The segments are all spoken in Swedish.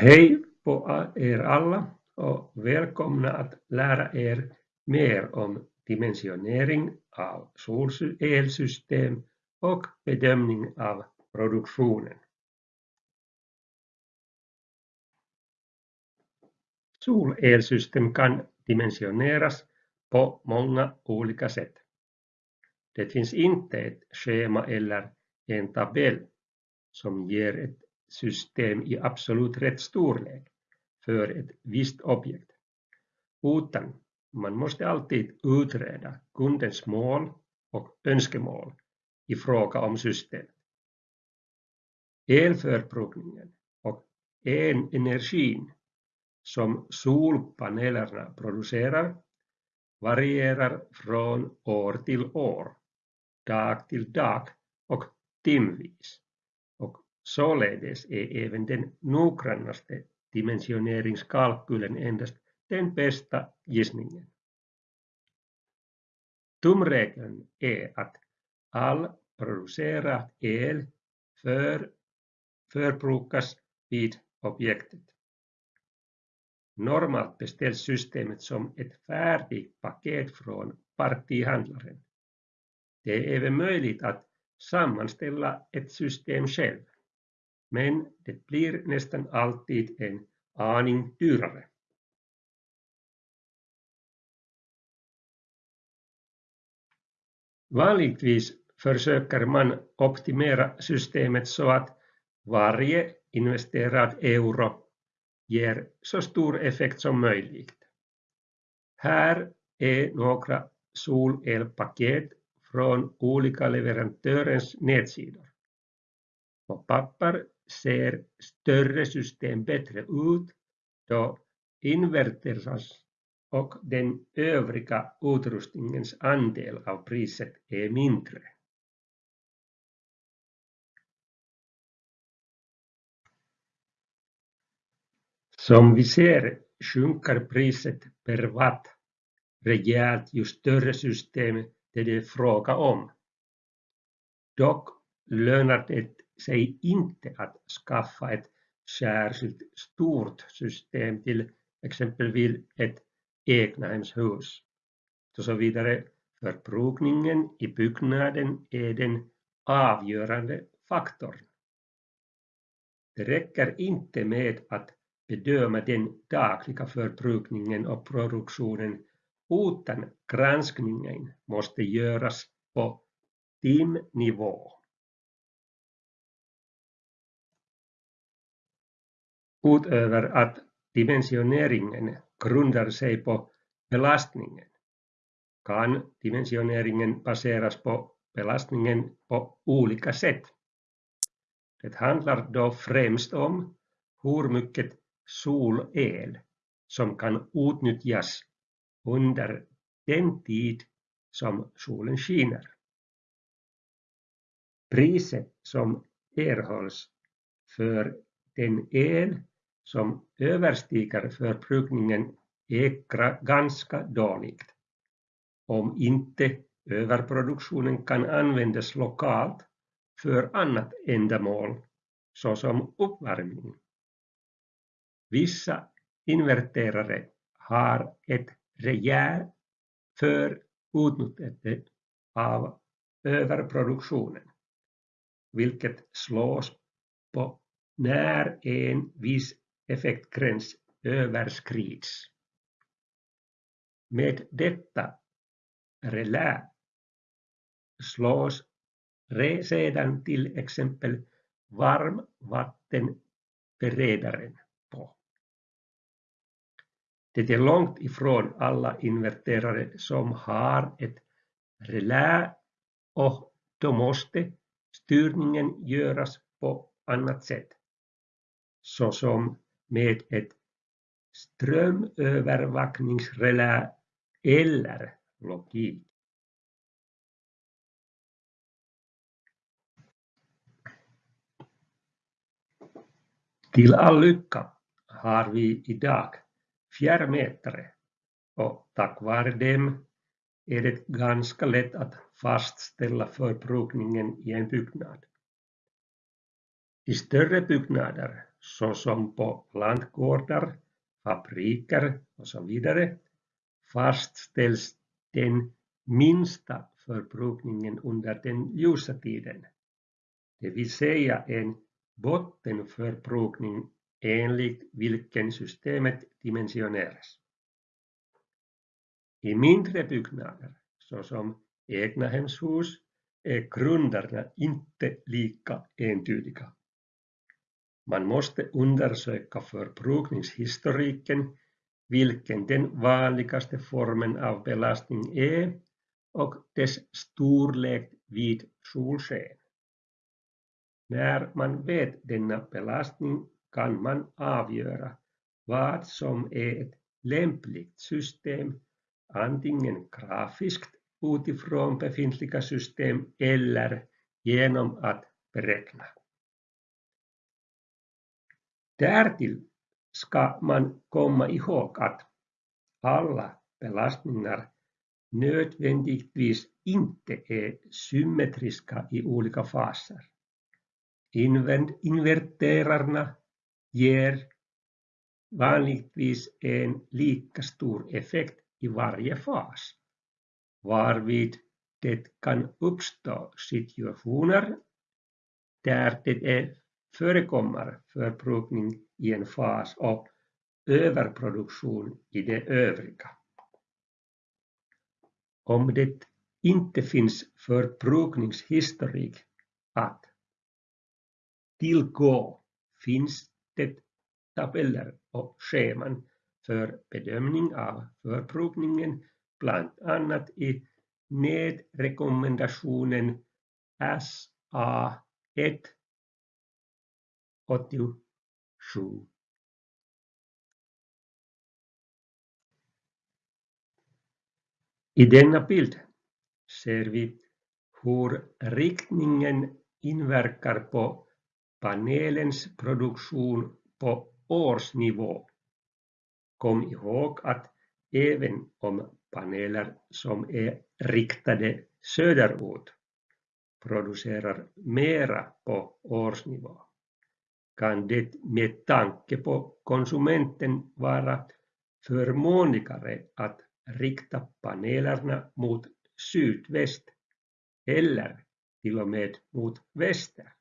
Hej på er alla och välkomna att lära er mer om dimensionering av solelsystem och bedömning av produktionen. Solelsystem kan dimensioneras på många olika sätt. Det finns inte ett schema eller en tabell som ger ett system i absolut rätt storlek för ett visst objekt, utan man måste alltid utreda kundens mål och önskemål i fråga om systemet. Elförbrukningen och energin som solpanelerna producerar varierar från år till år, dag till dag och timvis. Således är även den noggrannaste dimensioneringskalkylen endast den bästa gissningen. Tumregeln är att all producerad el för, förbrukas vid objektet. Normalt beställs systemet som ett färdigt paket från partihandlaren. Det är även möjligt att sammanställa ett system själv men det blir nästan alltid en aning dyrare. Vanligtvis försöker man optimera systemet så att varje investerad euro ger så stor effekt som möjligt. Här är några solelpaket från olika leverantörens nätsidor. På papper ser större system bättre ut då inverteras och den övriga utrustningens andel av priset är mindre. Som vi ser sjunker priset per watt rejält ju större system det är fråga om. Dock lönar det sig inte att skaffa ett särskilt stort system till exempelvis ett egnahemshus. Och så vidare. Förbrukningen i byggnaden är den avgörande faktorn. Det räcker inte med att bedöma den dagliga förbrukningen och produktionen utan granskningen måste göras på timnivå. Utöver att dimensioneringen grundar sig på belastningen kan dimensioneringen baseras på belastningen på olika sätt. Det handlar då främst om hur mycket solel som kan utnyttjas under den tid som solen skiner. Priset som erhålls för den el som överstiger förbrukningen är ganska dåligt, om inte överproduktionen kan användas lokalt för annat ändamål, såsom uppvärmning. Vissa inverterare har ett rejält för utnyttjande av överproduktionen, vilket slås på när en viss effektgräns överskrids. Med detta relä slås sedan till exempel varmvattenberedaren på. Det är långt ifrån alla inverterare som har ett relä och då måste styrningen göras på annat sätt, såsom med ett strömövervakningsrelä eller logik. Till all lycka har vi idag fjärrmätare och tack vare dem är det ganska lätt att fastställa förbrukningen i en byggnad. I större byggnader såsom på lantgårdar, fabriker och så vidare fastställs den minsta förbrukningen under den ljusa tiden, det vill säga en bottenförbrukning enligt vilken systemet dimensioneras. I mindre byggnader, såsom egnahemshus, är grunderna inte lika entydiga. Man måste undersöka förbrukningshistoriken, vilken den vanligaste formen av belastning är och dess storlek vid solsken. När man vet denna belastning kan man avgöra vad som är ett lämpligt system, antingen grafiskt utifrån befintliga system eller genom att beräkna. Därtill ska man komma ihåg att alla belastningar nödvändigtvis inte är symmetriska i olika faser. Inverterarna ger vanligtvis en lika stor effekt i varje fas, varvid det kan uppstå situationer där det är förekommer förbrukning i en fas och överproduktion i det övriga. Om det inte finns förbrukningshistorik att tillgå finns det tabeller och scheman för bedömning av förbrukningen, bland annat i nedrekommendationen SA1 87. I denna bild ser vi hur riktningen inverkar på panelens produktion på årsnivå. Kom ihåg att även om paneler som är riktade söderut producerar mera på årsnivå kan det med tanke på konsumenten vara förmånligare att rikta panelerna mot sydväst eller till och med mot väster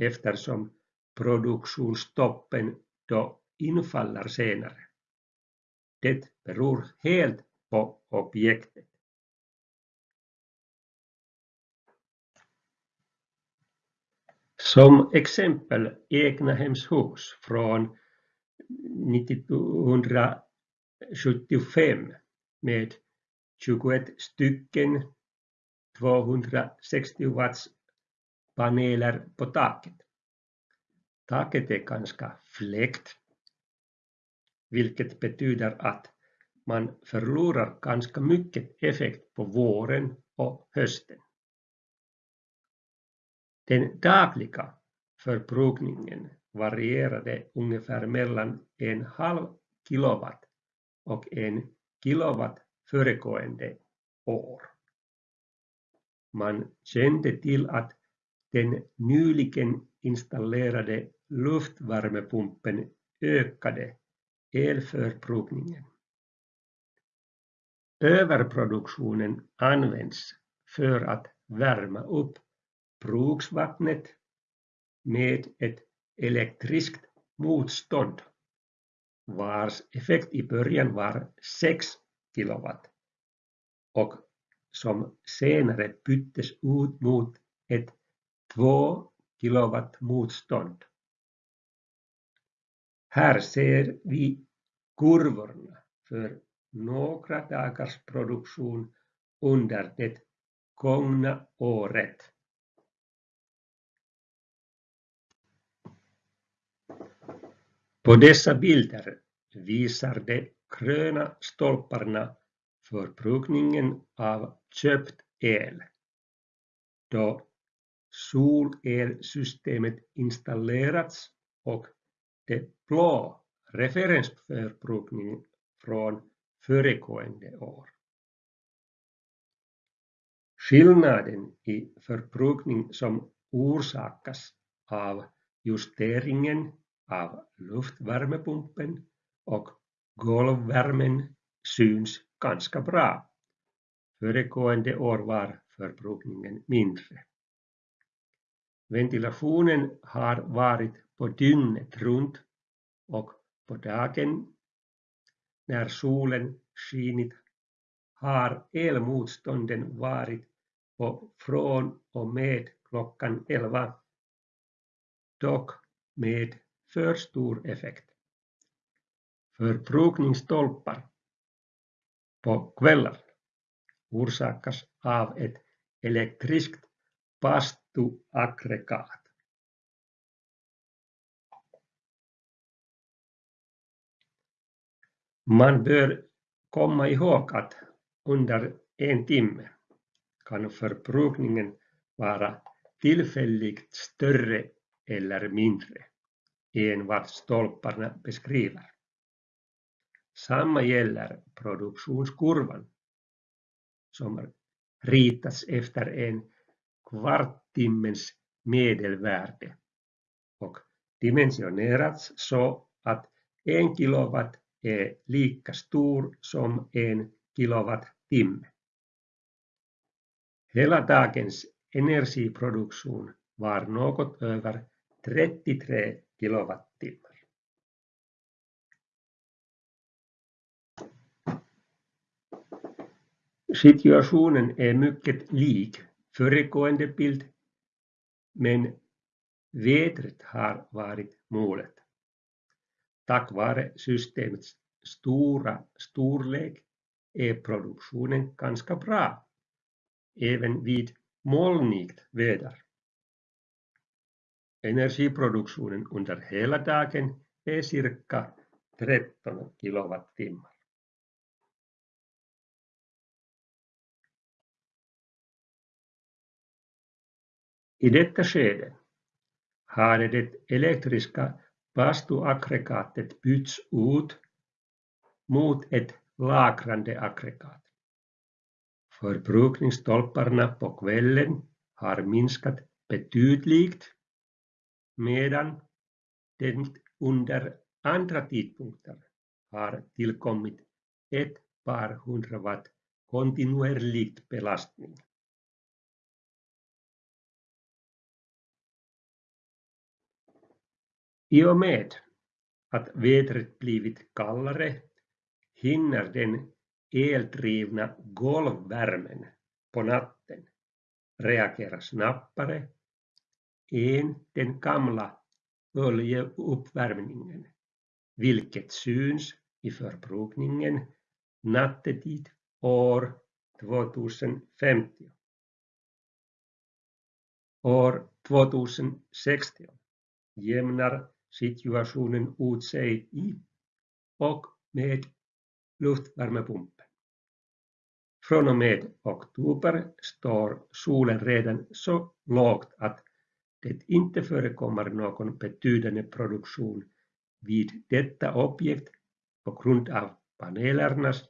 eftersom produktionsstoppen då infaller senare. Det beror helt på objektet. Som exempel egnahemshus från 1975 med 21 stycken 260 watts paneler på taket. Taket är ganska fläkt, vilket betyder att man förlorar ganska mycket effekt på våren och hösten. Den dagliga förbrukningen varierade ungefär mellan en halv kilowatt och en kilowatt föregående år. Man kände till att den nyligen installerade luftvärmepumpen ökade elförbrukningen. Överproduktionen används för att värma upp bruksvattnet med ett elektriskt motstånd vars effekt i början var 6 kilowatt och som senare byttes ut mot ett 2 kilowatt motstånd. Här ser vi kurvorna för några dagars produktion under det gångna året. På dessa bilder visar de gröna stolparna förbrukningen av köpt el då solelsystemet installerats och det blå referensförbrukningen från föregående år. Skillnaden i förbrukning som orsakas av justeringen av luftvärmepumpen och golvvärmen syns ganska bra. Föregående år var förbrukningen mindre. Ventilationen har varit på dygnet runt och på dagen när solen skinit har elmotstånden varit på från och med klockan elva, dock med för stor effekt. Förbrukningsstolpar på kvällar orsakas av ett elektriskt bastuaggregat. Man bör komma ihåg att under en timme kan förbrukningen vara tillfälligt större eller mindre vad stolparna beskriver. Samma gäller produktionskurvan som ritats efter en kvarttimmens medelvärde och dimensionerats så att en kilowatt är lika stor som en kilowattimme. Hela dagens energiproduktion var något över 33 kilowattimmar. Situationen är mycket lik föregående bild, men vädret har varit målet. Tack vare systemets stora storlek är produktionen ganska bra, även vid molnigt väder. Energiproduktionen under hela dagen är cirka 13 kilowattimmar. I detta skede hade det elektriska bastuaggregatet bytts ut mot ett lagrande aggregat. Förbrukningsstolparna på kvällen har minskat betydligt medan det under andra tidpunkter har tillkommit ett par hundra watt kontinuerlig belastning. I och med att vädret blivit kallare hinner den eldrivna golvvärmen på natten reagera snabbare den gamla oljeuppvärmningen, vilket syns i förbrukningen nattetid år 2050. År 2060 jämnar situationen ut sig i och med luftvärmepumpen. Från och med oktober står solen redan så lågt att det inte förekommer någon betydande produktion vid detta objekt på grund av panelernas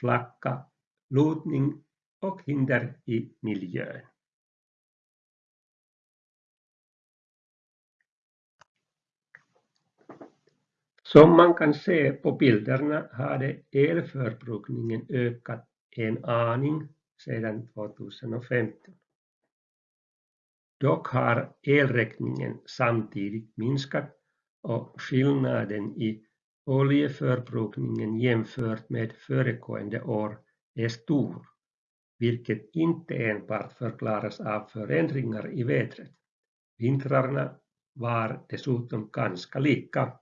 flacka lutning och hinder i miljön. Som man kan se på bilderna hade elförbrukningen ökat en aning sedan 2015. Dock har elräkningen samtidigt minskat och skillnaden i oljeförbrukningen jämfört med föregående år är stor, vilket inte enbart förklaras av förändringar i vädret. Vintrarna var dessutom ganska lika.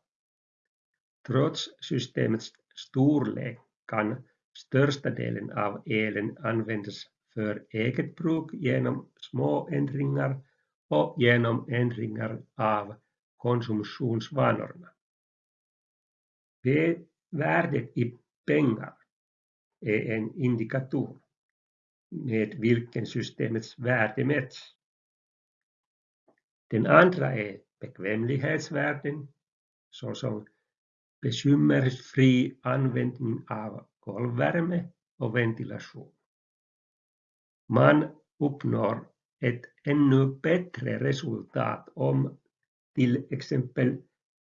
Trots systemets storlek kan största delen av elen användas för eget bruk genom små ändringar och genom ändringar av konsumtionsvanorna. Värdet i pengar är en indikator med vilken systemets värde mäts. Den andra är bekvämlighetsvärden såsom bekymmersfri användning av golvvärme och ventilation. Man uppnår ett ännu bättre resultat om till exempel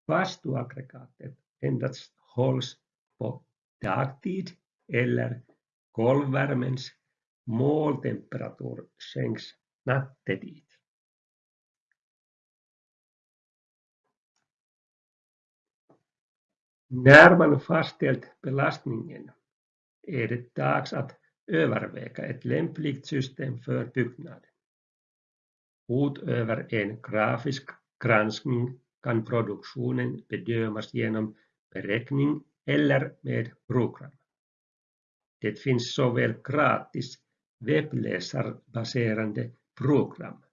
Bastuaggregatet endast hålls på dagtid eller golvvärmens måltemperatur sänks nattetid. När man fastställt belastningen är det dags att överväga ett lämpligt system för byggnaden. Utöver en grafisk granskning kan produktionen bedömas genom beräkning eller med program. Det finns såväl gratis webbläsarbaserade program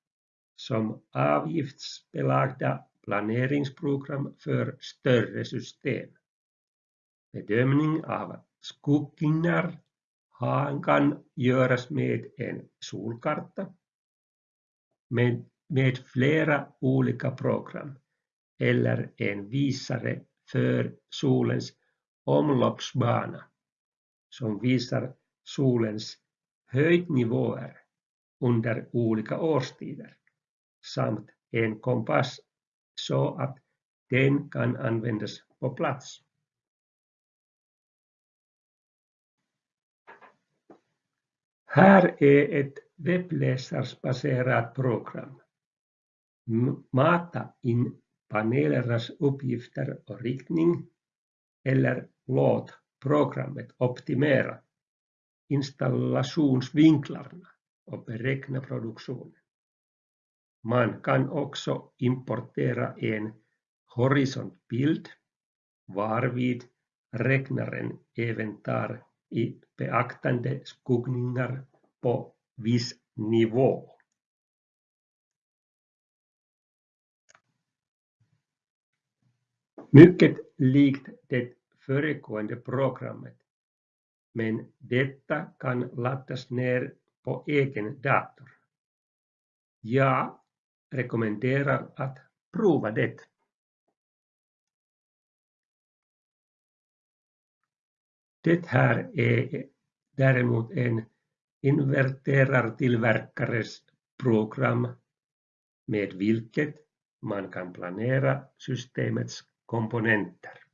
som avgiftsbelagda planeringsprogram för större system. Bedömning av skuggningar kan göras med en solkarta med, med flera olika program eller en visare för solens omloppsbana som visar solens höjdnivåer under olika årstider samt en kompass så att den kan användas på plats. Här är ett webbläsarsbaserat program. Mata in panelernas uppgifter och riktning eller låt programmet optimera installationsvinklarna och beräkna produktionen. Man kan också importera en horisontbild varvid räknaren även tar i beaktande skuggningar på viss nivå. Mycket likt det föregående programmet, men detta kan laddas ner på egen dator. Jag rekommenderar att prova det. Det här är däremot en inverterartillverkares program med vilket man kan planera systemets komponenter.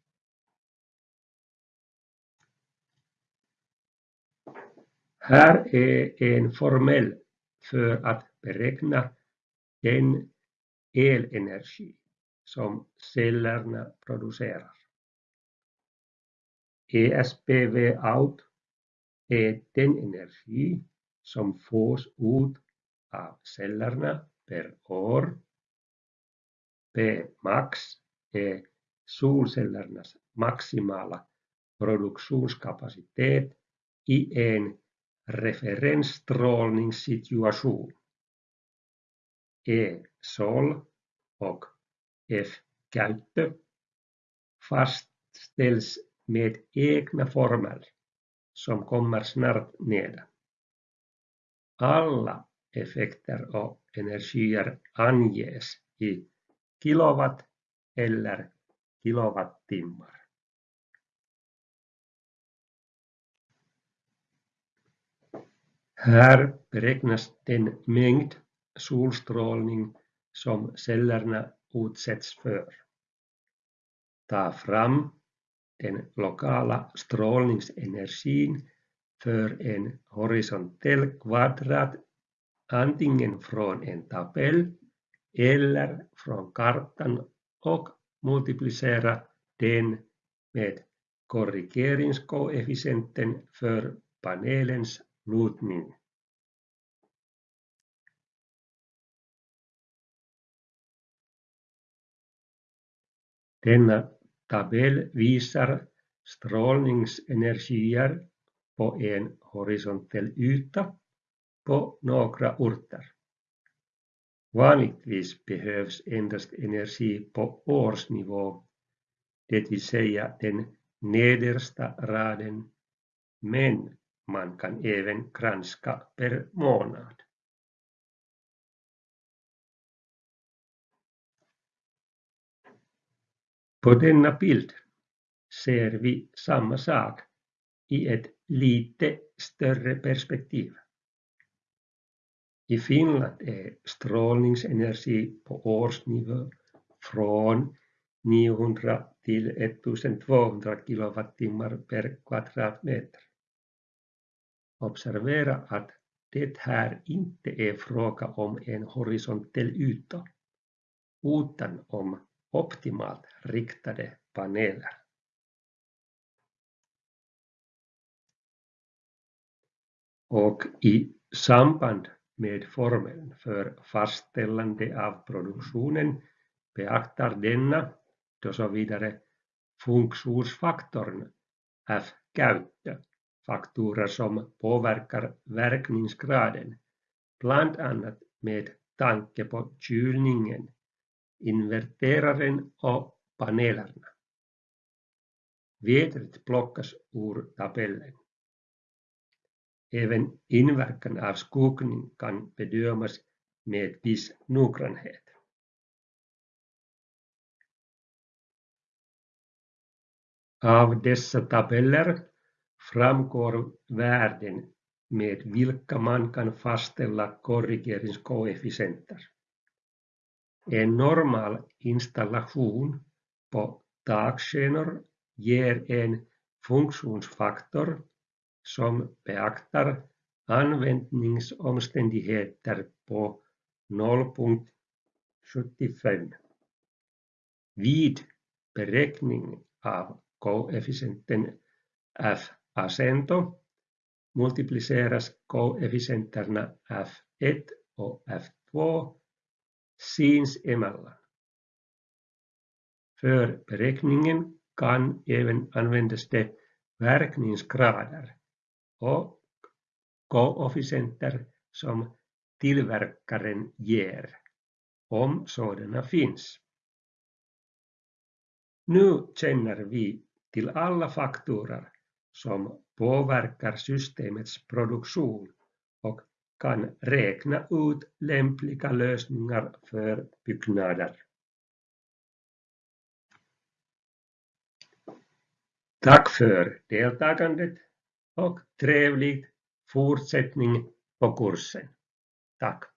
Här är en formel för att beräkna den elenergi som cellerna producerar. ESPV out är den energi som fås ut av cellerna per år. P max är solcellernas maximala produktionskapacitet i en referensstrålningssituation. E sol och F käyttö fastställs med egna formler som kommer snart nedan. Alla effekter och energier anges i kilowatt eller kilowattimmar. Här beräknas den mängd solstrålning som cellerna utsätts för. Ta fram den lokala strålningsenergin för en horisontell kvadrat antingen från en tabell eller från kartan och multiplicera den med korrigeringskoefficienten för panelens lutning. Denna tabell visar strålningsenergier på en horisontell yta på några orter. Vanligtvis behövs endast energi på årsnivå, det vill säga den nedersta raden, men man kan även granska per månad. På denna bild ser vi samma sak i ett lite större perspektiv. I Finland är strålningsenergi på årsnivå från 900 till 1200 kilowattimmar per kvadratmeter. Observera att det här inte är fråga om en horisontell yta, utan om optimalt riktade paneler. Och i samband med formeln för fastställande av produktionen beaktar denna då så vidare funktionsfaktorn F-käyttö, faktorer som påverkar verkningsgraden, bland annat med tanke på kylningen, inverteraren och panelerna. Vädret plockas ur tabellen. Även inverkan av skuggning kan bedömas med viss noggrannhet. Av dessa tabeller framgår värden med vilka man kan fastställa korrigeringskoefficienter. En normal installation på takskenor ger en funktionsfaktor som beaktar användningsomständigheter på 0.75. Vid beräkning av koefficienten F-acento multipliceras koefficienterna F1 och F2 sinsemellan. För beräkningen kan även användas det verkningsgrader och koefficienter som tillverkaren ger, om sådana finns. Nu känner vi till alla faktorer som påverkar systemets produktion och kan räkna ut lämpliga lösningar för byggnader. Tack för deltagandet och trevlig fortsättning på kursen. Tack!